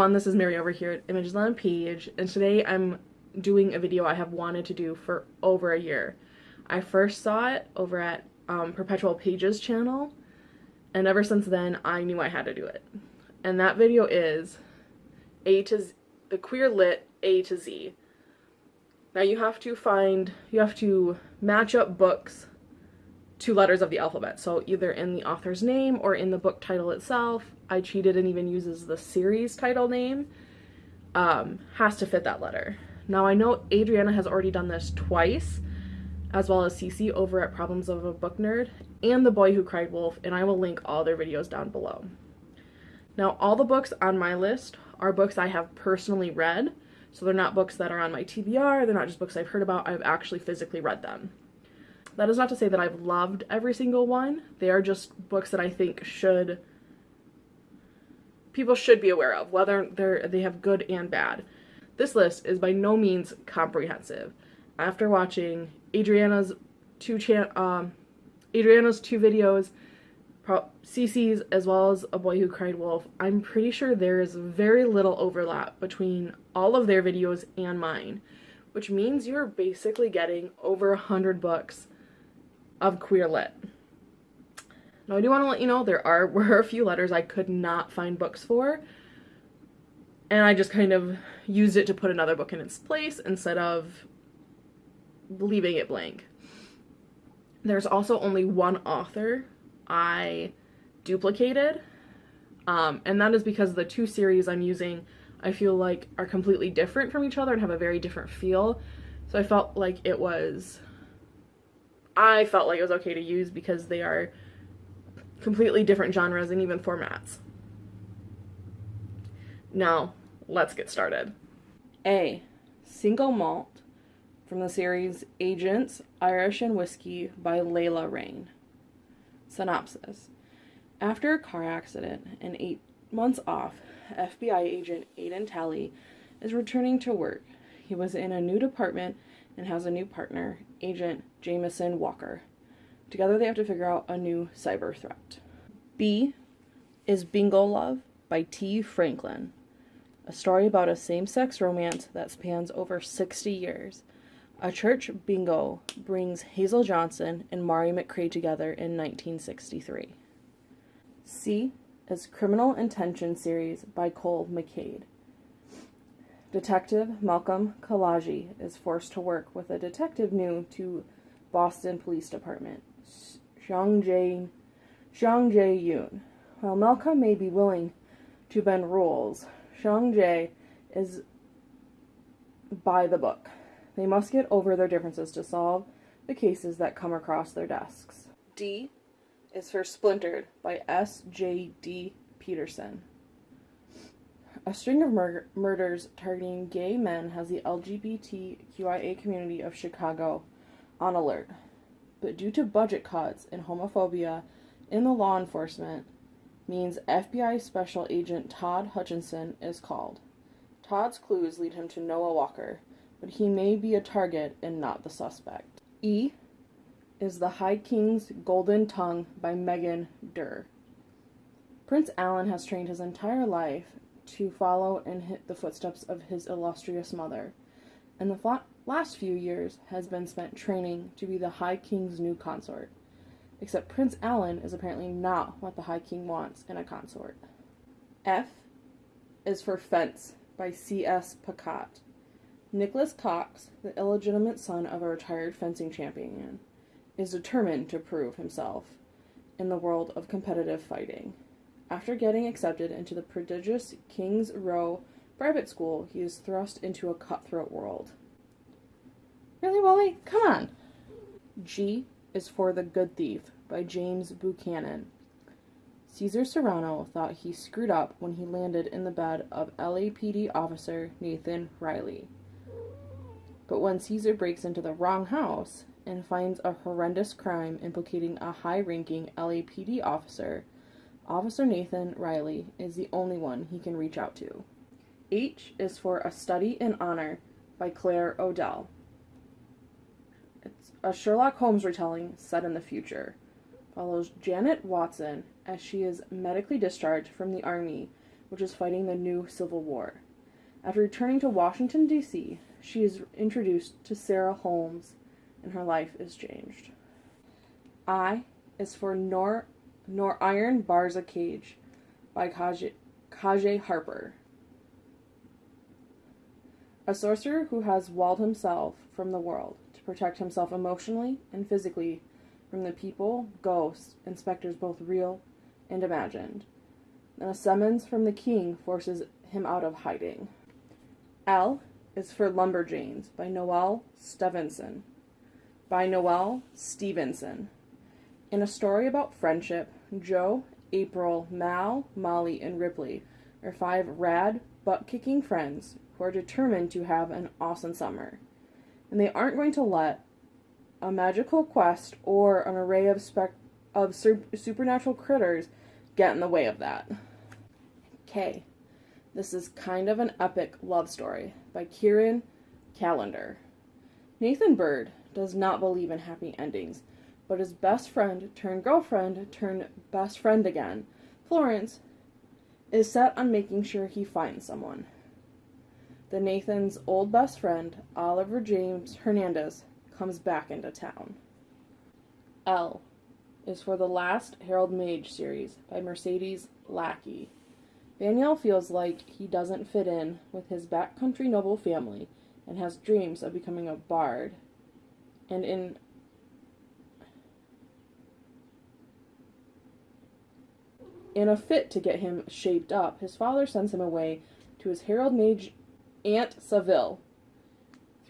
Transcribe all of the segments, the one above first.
everyone, this is Mary over here at Images on a Page, and today I'm doing a video I have wanted to do for over a year. I first saw it over at um, Perpetual Pages channel, and ever since then I knew I had to do it. And that video is A to Z, the Queer Lit A to Z. Now you have to find, you have to match up books to letters of the alphabet. So either in the author's name or in the book title itself. I cheated and even uses the series title name. Um, has to fit that letter. Now I know Adriana has already done this twice, as well as Cece over at Problems of a Book Nerd, and The Boy Who Cried Wolf, and I will link all their videos down below. Now all the books on my list are books I have personally read, so they're not books that are on my TBR, they're not just books I've heard about, I've actually physically read them. That is not to say that I've loved every single one. They are just books that I think should people should be aware of, whether they're they have good and bad. This list is by no means comprehensive. After watching Adriana's two chan um, Adriana's two videos, Cece's as well as A Boy Who Cried Wolf, I'm pretty sure there is very little overlap between all of their videos and mine, which means you're basically getting over a hundred books of queer lit. Now I do want to let you know there are were a few letters I could not find books for and I just kind of used it to put another book in its place instead of leaving it blank. There's also only one author I duplicated um, and that is because the two series I'm using I feel like are completely different from each other and have a very different feel so I felt like it was I felt like it was okay to use because they are completely different genres and even formats. Now, let's get started. A. Single Malt from the series Agents, Irish and Whiskey by Layla Reyne. Synopsis After a car accident and eight months off, FBI agent Aiden Talley is returning to work. He was in a new department and has a new partner, Agent Jameson Walker. Together they have to figure out a new cyber threat. B is Bingo Love by Tee Franklin, a story about a same sex romance that spans over 60 years. A church bingo brings Hazel Johnson and Mari McCray together in 1963. C is Criminal Intention series by Cole McCade. Detective Malcolm Kalaji is forced to work with a detective new to Boston Police Department, Xiang Jae, Xiang Jae Yoon. While Malcolm may be willing to bend rules, Xiang Jae is by the book. They must get over their differences to solve the cases that come across their desks. D is for Splintered by S. J. D. Peterson. A string of mur murders targeting gay men has the LGBTQIA community of Chicago on alert. But due to budget cuts and homophobia in the law enforcement, means FBI Special Agent Todd Hutchinson is called. Todd's clues lead him to Noah Walker, but he may be a target and not the suspect. E is The High King's Golden Tongue by Megan Derr. Prince Alan has trained his entire life to follow and hit the footsteps of his illustrious mother, and the last few years has been spent training to be the High King's new consort. Except Prince Alan is apparently not what the High King wants in a consort. F is for Fence by C.S. Pacat. Nicholas Cox, the illegitimate son of a retired fencing champion, is determined to prove himself in the world of competitive fighting. After getting accepted into the prestigious King's Row private school, he is thrust into a cutthroat world. Really, Wally? Come on! G is for The Good Thief by James Buchanan. Caesar Serrano thought he screwed up when he landed in the bed of LAPD officer Nathan Riley. But when Caesar breaks into the wrong house and finds a horrendous crime implicating a high ranking LAPD officer, Officer Nathan Riley is the only one he can reach out to. H is for A Study in Honor by Claire O'Dell. It's a Sherlock Holmes retelling set in the future. Follows Janet Watson as she is medically discharged from the army which is fighting the new Civil War. After returning to Washington, D.C., she is introduced to Sarah Holmes, and her life is changed. I is for Nor, Nor Iron Bars a Cage by Kaje Harper. A sorcerer who has walled himself from the world to protect himself emotionally and physically from the people, ghosts, and specters both real and imagined. And a summons from the king forces him out of hiding. L is for Lumberjanes by Noelle Stevenson. By Noelle Stevenson. In a story about friendship, Jo, April, Mal, Molly, and Ripley are five rad, butt kicking friends who are determined to have an awesome summer. And they aren't going to let a magical quest or an array of, spec- of sur- supernatural critters get in the way of that. K. This is kind of an epic love story by Kheryn Callender. Nathan Bird does not believe in happy endings, but his best friend turned girlfriend turned best friend again, Florence, is set on making sure he finds someone. The Nathan's old best friend, Oliver James Hernandez, comes back into town. L is for the last Herald Mage series by Mercedes Lackey. Vanyel feels like he doesn't fit in with his backcountry noble family and has dreams of becoming a bard. And in in a fit to get him shaped up, his father sends him away to his Herald Mage Aunt Savil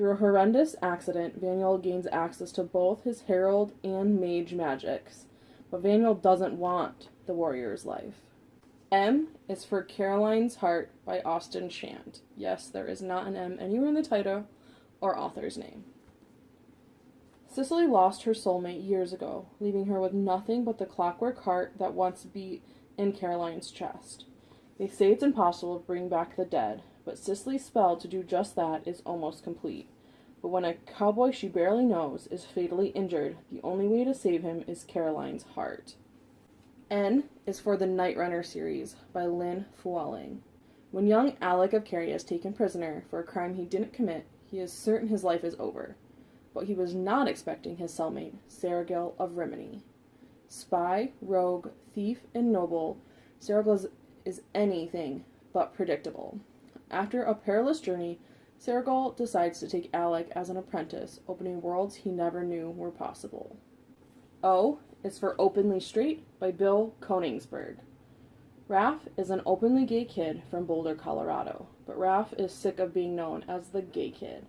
through a horrendous accident, Vanyel gains access to both his herald and mage magics, but Vanyel doesn't want the warrior's life. M is for Caroline's Heart by Austin Chant. Yes, there is not an M anywhere in the title or author's name. Cicely lost her soulmate years ago, leaving her with nothing but the clockwork heart that once beat in Caroline's chest. They say it's impossible to bring back the dead, but Cicely's spell to do just that is almost complete. But when a cowboy she barely knows is fatally injured, the only way to save him is Caroline's heart. N is for the Night Runner series by Lynn Flewelling. When young Alec of Kerry is taken prisoner for a crime he didn't commit, he is certain his life is over. But he was not expecting his cellmate, Seregil of Rhíminee. Spy, rogue, thief, and noble, Seregil is, anything but predictable. After a perilous journey, Seregil decides to take Alec as an apprentice, opening worlds he never knew were possible. O is for Openly Straight by Bill Konigsberg. Rafe is an openly gay kid from Boulder, Colorado, but Rafe is sick of being known as the gay kid.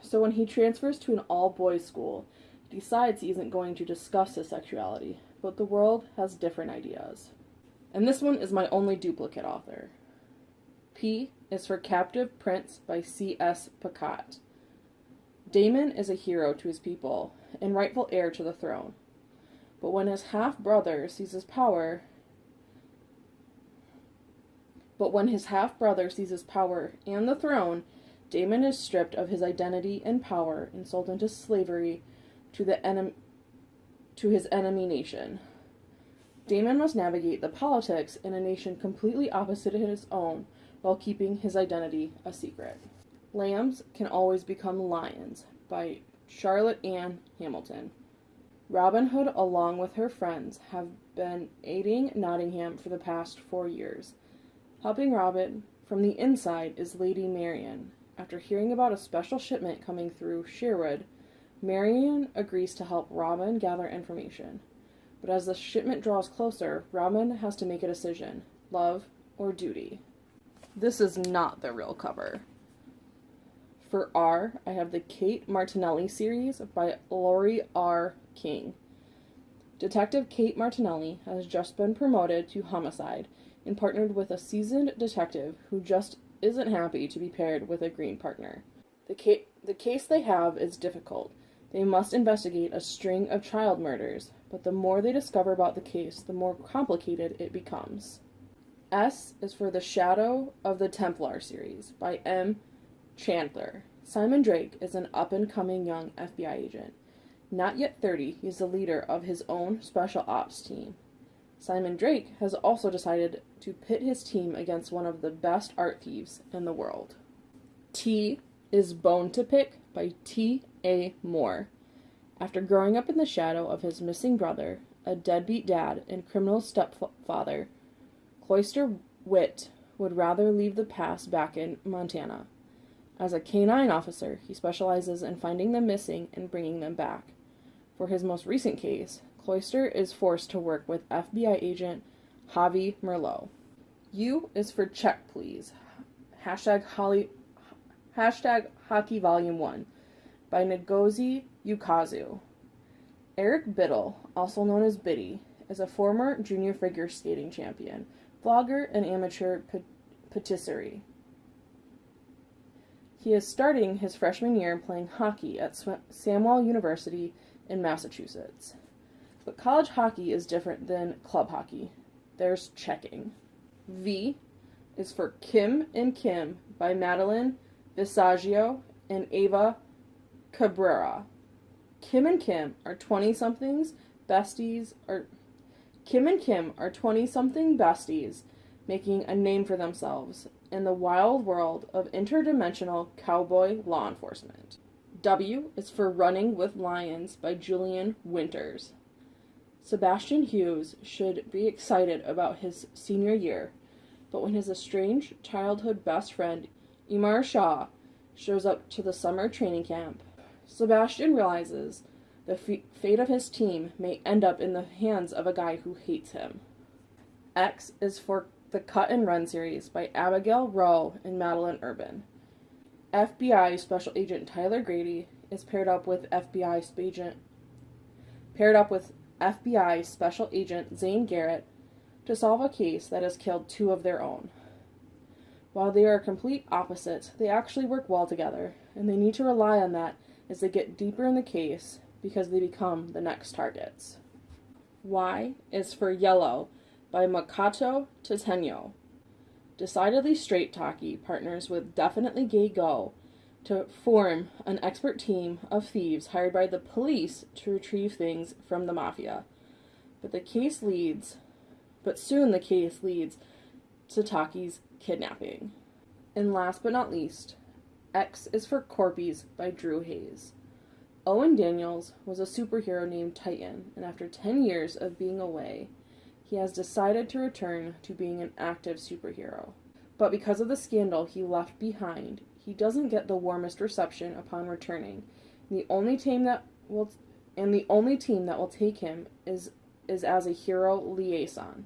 So when he transfers to an all boys school, decides he isn't going to discuss his sexuality, but the world has different ideas. And this one is my only duplicate author. P is for Captive Prince by C.S. Pacat. Damen is a hero to his people and rightful heir to the throne. But when his half brother seizes power, but when his half brother seizes power and the throne, Damen is stripped of his identity and power and sold into slavery to the enemy to his enemy nation. Damen must navigate the politics in a nation completely opposite to his own while keeping his identity a secret. Lambs Can Always Become Lions by Charlotte Ann Hamilton. Robin Hood, along with her friends, have been aiding Nottingham for the past four years. Helping Robin from the inside is Lady Marian. After hearing about a special shipment coming through Sherwood, Marian agrees to help Robin gather information. But as the shipment draws closer, Robin has to make a decision love or duty. This is not the real cover. For R, I have the Kate Martinelli series by Laurie R. King. Detective Kate Martinelli has just been promoted to homicide and partnered with a seasoned detective who just isn't happy to be paired with a green partner. The, ca- the case they have is difficult. They must investigate a string of child murders, but the more they discover about the case, the more complicated it becomes. S is for The Shadow of the Templar series by M. Chandler. Simon Drake is an up and coming young FBI agent. Not yet 30, he's the leader of his own special ops team. Simon Drake has also decided to pit his team against one of the best art thieves in the world. T is Bone to Pick by T. A. Moore. After growing up in the shadow of his missing brother, a deadbeat dad, and criminal stepfather, Cloister Witt would rather leave the past back in Montana. As a canine officer, he specializes in finding the missing and bringing them back. For his most recent case, Cloister is forced to work with FBI agent Javi Merlot. U is for check, please. Hashtag, Holly, hashtag Hockey Volume 1 by Ngozi Ukazu. Eric Bittle, also known as Bitty, is a former junior figure skating champion, vlogger, and amateur patisserie. He is starting his freshman year playing hockey at Samwell University in Massachusetts. But college hockey is different than club hockey. There's checking. V is for Kim and Kim by Madeline Visaggio and Eva Cabrera. Kim and Kim are 20 somethings besties are Kim and Kim are 20 something besties making a name for themselves in the wild world of interdimensional cowboy law enforcement. W is for Running with Lions by Julian Winters. Sebastian Hughes should be excited about his senior year, but when his estranged childhood best friend, Emir Shah, shows up to the summer training camp, Sebastian realizes the fate of his team may end up in the hands of a guy who hates him. X is for the Cut and Run series by Abigail Roux and Madeline Urban. FBI Special Agent Tyler Grady is paired up with FBI agent paired up with FBI Special Agent Zane Garrett to solve a case that has killed two of their own. While they are complete opposites, they actually work well together, and they need to rely on that as they get deeper in the case because they become the next targets. Y is for Yellow by Makoto Tateno. Decidedly Straight Taki partners with Definitely Gay Go to form an expert team of thieves hired by the police to retrieve things from the mafia. But the case leads, but soon the case leads to Taki's kidnapping. And last but not least, X is for Corpies by Drew Hayes. Owen Daniels was a superhero named Titan, and after 10 years of being away, he has decided to return to being an active superhero. But because of the scandal he left behind, he doesn't get the warmest reception upon returning. The only team that will and the only team that will take him is is as a hero liaison.